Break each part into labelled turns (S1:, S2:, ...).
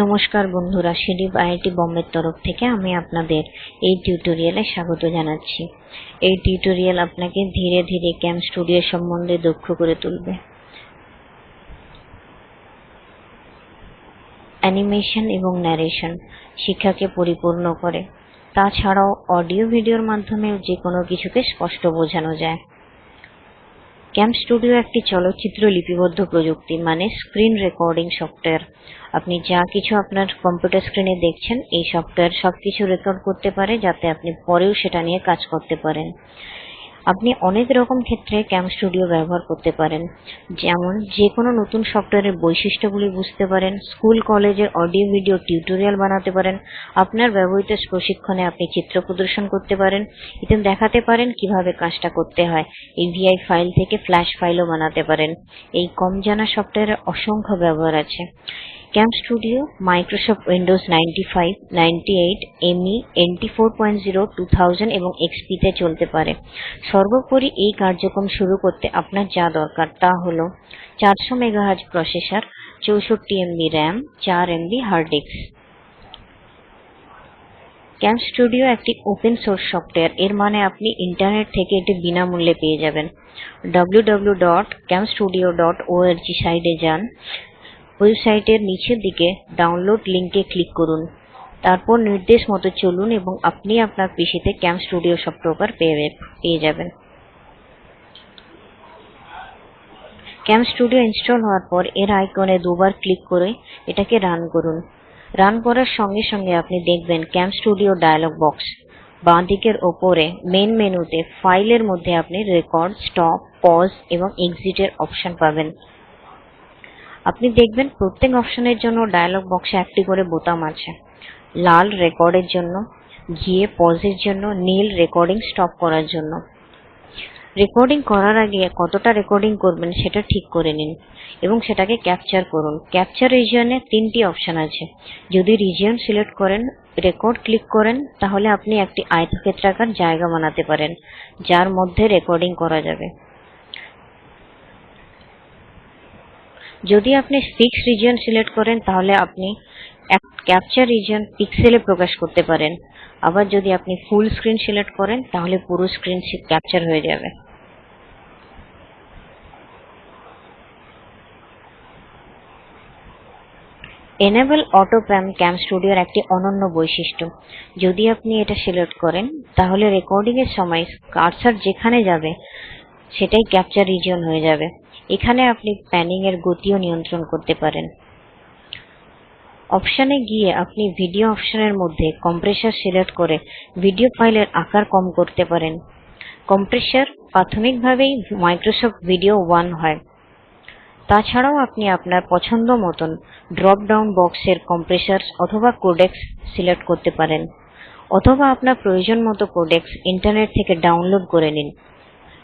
S1: নমস্কার বন্ধুরা সিডিপ আইআইটি বোম্বের তরফ থেকে আমি আপনাদের এই টিউটোরিয়ালে স্বাগত জানাচ্ছি। এই টিউটোরিয়াল আপনাকে ধীরে ধীরে ক্যাম স্টুডিও সম্বন্ধে দক্ষ করে তুলবে। অ্যানিমেশন এবং ন্যারেশন শিক্ষাকে পরিপূর্ণ করে। তাছাড়াও অডিও ভিডিওর মাধ্যমেও যে কোনো কিছুকে স্পষ্ট বোঝানো যায়। ক্যাম স্টুডিও একটি চলচ্চিত্র লিপিবদ্ধ প্রযুক্তি মানে স্ক্রিন রেকর্ডিং সফটওয়্যার আপনি যা কিছু আপনার কম্পিউটার স্ক্রিনে দেখছেন, এই সফটওয়্যার সবকিছু রেকর্ড করতে পারে, যাতে আপনি পরেও সেটা নিয়ে কাজ করতে পারেন। আপনি অনেক রকম ক্ষেত্রে ক্যাম স্টুডিও ব্যবহার করতে পারেন। যেমন যে কোনো নতুন সফটওয়্যারের বৈশিষ্ট্যগুলি বুঝতে পারেন স্কুল কলেজের অডিও ভিডিও টিউটোরিয়াল বানাতে পারেন, আপনার ব্যবহৃত প্রশিক্ষণে আপনি চিত্র প্রদর্শন করতে পারেন এতে দেখাতে পারেন কীভাবে কাজটা করতে হয়। এভিআই ফাইল থেকে ফ্ল্যাশ ফাইলও বানাতে পারেন। এই কম জানা সফটওয়্যারের অসংখ্য ব্যবহার আছে। Studio ninety eight ME NT four point zero two thousand এবং এক্সপিতে চলতে পারে। সর্বোপরি এই কার্যক্রম শুরু করতে আপনার যা দরকার তা হল চারশো মেগাহার্জ প্রসেসর, চৌষট্টি এমবি র্যাম চার MB hard disk CamStudio একটি ওপেন সোর্স সফটওয়্যার এর মানে আপনি ইন্টারনেট থেকে এটি বিনামূল্যে পেয়ে যাবেন। www.camstudio.org সাইটে যান। ওয়েবসাইটের নিচের দিকে ডাউনলোড লিংকে ক্লিক করুন। তারপর নির্দেশ মতো চলুন এবং আপনি আপনার পিসিতে ক্যাম স্টুডিও সফটওয়্যার পেয়ে যাবেন। ক্যাম স্টুডিও ইনস্টল হওয়ার পর এর আইকনে দুবার ক্লিক করে এটাকে রান করুন। রান করার সঙ্গে সঙ্গে আপনি দেখবেন ক্যাম স্টুডিও ডায়লগ বক্স বাঁ দিকের ওপরে মেন মেনুতে ফাইলের মধ্যে আপনি রেকর্ড স্টপ পজ এবং এক্সিটের অপশন পাবেন। আপনি দেখবেন প্রত্যেক অপশনের জন্য ডায়লগ বক্সে একটি করে বোতাম আছে। লাল রেকর্ডের জন্য, ঘিয়ে পজের জন্য, নীল রেকর্ডিং স্টপ করার জন্য। রেকর্ডিং করার আগে কতটা রেকর্ডিং করবেন সেটা ঠিক করে নিন এবং সেটাকে ক্যাপচার করুন। ক্যাপচার রিজিয়নে তিনটি অপশন আছে। যদি রিজিয়ন সিলেক্ট করেন রেকর্ড ক্লিক করেন, তাহলে আপনি একটি আয়তক্ষেত্রাকার জায়গা বানাতে পারেন, যার মধ্যে রেকর্ডিং করা যাবে। যদি আপনি ফিক্স রিজিয়ন সিলেক্ট করেন, তাহলে আপনি ক্যাপচার রিজিয়ন পিক্সেলে প্রকাশ করতে পারেন। আবার যদি আপনি ফুল স্ক্রিন সিলেক্ট করেন, তাহলে পুরো স্ক্রিন ক্যাপচার হয়ে যাবে। এনেবল অটো প্যাম স্টুডিওর একটি অনন্য বৈশিষ্ট্য। যদি আপনি এটা সিলেক্ট করেন, তাহলে রেকর্ডিং এর সময় কার্সার যেখানে যাবে, সেটাই ক্যাপচার রিজিয়ন হয়ে যাবে। এখানে আপনি প্যানিং এর গতিও নিয়ন্ত্রণ করতে পারেন। অপশনে গিয়ে আপনি ভিডিও অপশনের মধ্যে কম্প্রেসার সিলেক্ট করে ভিডিও ফাইলের আকার কম করতে পারেন। কম্প্রেসার প্রাথমিকভাবেই মাইক্রোসফট ভিডিও ওয়ান হয়। তাছাড়াও আপনি আপনার পছন্দ মতন ড্রপ ডাউন বক্সের কম্প্রেসার অথবা কোডেক্স সিলেক্ট করতে পারেন। অথবা আপনার প্রয়োজন মতো কোডেক্স ইন্টারনেট থেকে ডাউনলোড করে নিন।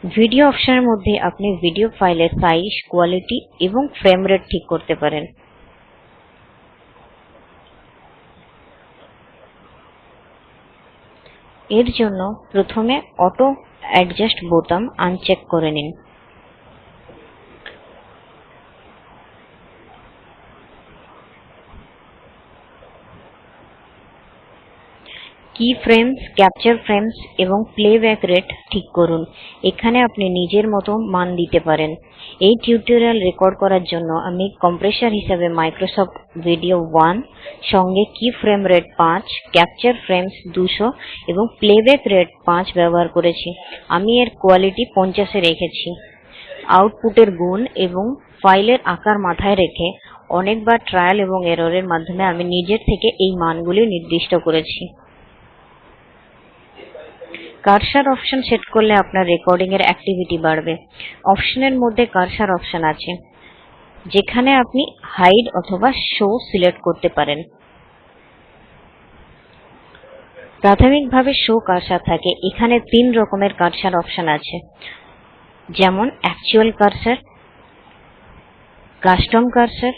S1: ভিডিও অপশনের মধ্যে আপনি ভিডিও ফাইলের সাইজ, কোয়ালিটি এবং ফ্রেম রেট ঠিক করতে পারেন। এর জন্য প্রথমে অটো অ্যাডজাস্ট বোতাম আনচেক করে নিন। কি ফ্রেমস ক্যাপচার ফ্রেমস এবং প্লেব্যাক রেট ঠিক করুন। এখানে আপনি নিজের মতো মান দিতে পারেন। এই টিউটোরিয়াল রেকর্ড করার জন্য আমি কম্প্রেসার হিসাবে মাইক্রোসফট ভিডিও ওয়ান সঙ্গে কি ফ্রেম রেট পাঁচ ক্যাপচার ফ্রেমস দুশো এবং প্লেব্যাক রেট পাঁচ ব্যবহার করেছি। আমি এর কোয়ালিটি পঞ্চাশে রেখেছি। আউটপুটের গুণ এবং ফাইলের আকার মাথায় রেখে অনেকবার ট্রায়াল এবং এররের মাধ্যমে আমি নিজের থেকে এই মানগুলি নির্দিষ্ট করেছি। কার্সার অপশন সেট করলে আপনার রেকর্ডিং এর অ্যাক্টিভিটি বাড়বে। অপশনের মধ্যে কার্সার অপশন আছে, যেখানে আপনি হাইড অথবা শো সিলেক্ট করতে পারেন। প্রাথমিকভাবে শো কার্সার থাকে, এখানে তিন রকমের কার্সার অপশন আছে। যেমন অ্যাকচুয়াল কার্সার কাস্টম কার্সার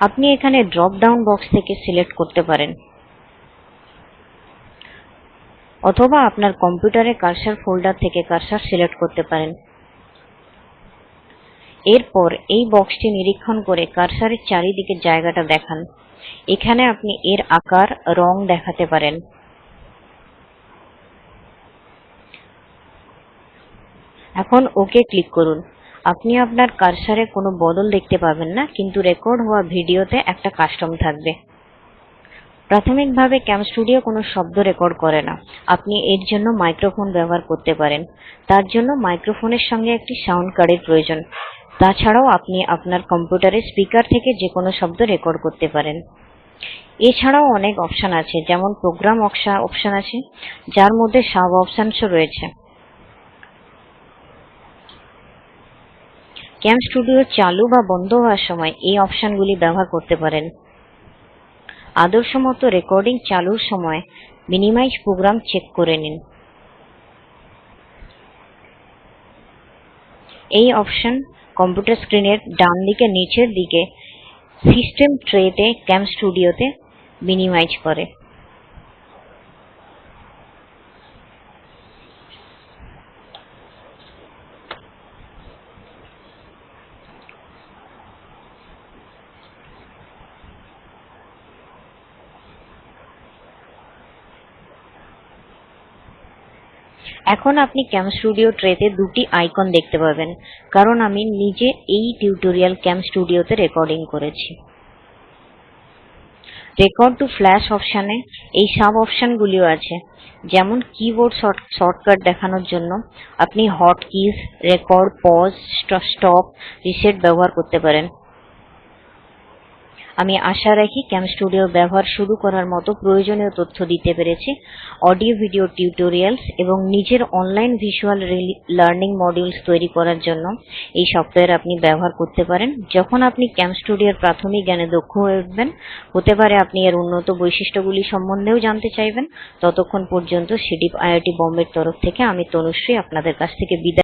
S1: আপনি এখানে ড্রপ ডাউন বক্স থেকে সিলেক্ট করতে পারেন। অথবা আপনার কম্পিউটারে কার্সার ফোল্ডার থেকে কার্সার সিলেক্ট করতে পারেন। এরপর এই বক্সটি নিরীক্ষণ করে কার্সারের চারিদিকে জায়গাটা দেখান। এখানে আপনি এর আকার, রং দেখাতে পারেন। এখন ওকে ক্লিক করুন। আপনি আপনার কার্সারে কোনো বদল দেখতে পাবেন না, কিন্তু রেকর্ড হওয়া ভিডিওতে একটা কাস্টম থাকবে। প্রাথমিকভাবে ক্যাম স্টুডিও কোনো শব্দ রেকর্ড করে না। আপনি এর জন্য মাইক্রোফোন ব্যবহার করতে পারেন। তার জন্য মাইক্রোফোনের সঙ্গে একটি সাউন্ড কার্ডের প্রয়োজন। তাছাড়াও আপনি আপনার কম্পিউটারের স্পিকার থেকে যে কোনো শব্দ রেকর্ড করতে পারেন। এছাড়াও অনেক অপশন আছে, যেমন প্রোগ্রাম অপশন আছে, যার মধ্যে সাব অপশনসও রয়েছে। ক্যাম স্টুডিও চালু বা বন্ধ হওয়ার সময় এই অপশনগুলি ব্যবহার করতে পারেন। আদর্শ মতো রেকর্ডিং চালুর সময় মিনিমাইজ প্রোগ্রাম চেক করে নিন। এই অপশন কম্পিউটার স্ক্রিনের ডান দিকে, নিচের দিকে সিস্টেম ট্রেতে ক্যাম স্টুডিওতে মিনিমাইজ করে। এখন আপনি ক্যাম স্টুডিও ট্রেতে দুটি আইকন দেখতে পাবেন, কারণ আমি নিজে এই টিউটোরিয়াল ক্যাম স্টুডিওতে রেকর্ডিং করেছি। রেকর্ড টু ফ্ল্যাশ অপশানে এই সাব অপশানগুলিও আছে, যেমন কিবোর্ড শর্টকাট দেখানোর জন্য আপনি hot keys record pause stop reset ব্যবহার করতে পারেন। আমি আশা রাখি ক্যাম স্টুডিও ব্যবহার শুরু করার মতো প্রয়োজনীয় তথ্য দিতে পেরেছি। অডিও ভিডিও টিউটোরিয়ালস এবং নিজের অনলাইন ভিজুয়াল লার্নিং মডিউলস তৈরি করার জন্য এই সফটওয়্যার আপনি ব্যবহার করতে পারেন। যখন আপনি ক্যাম স্টুডিওর প্রাথমিক জ্ঞানে দক্ষ হয়ে উঠবেন, হতে পারে আপনি এর উন্নত বৈশিষ্ট্যগুলি সম্বন্ধেও জানতে চাইবেন। ততক্ষণ পর্যন্ত সিডিপ আইআইটি বোম্বের তরফ থেকে আমি তনুশ্রী আপনাদের কাছ থেকে বিদায়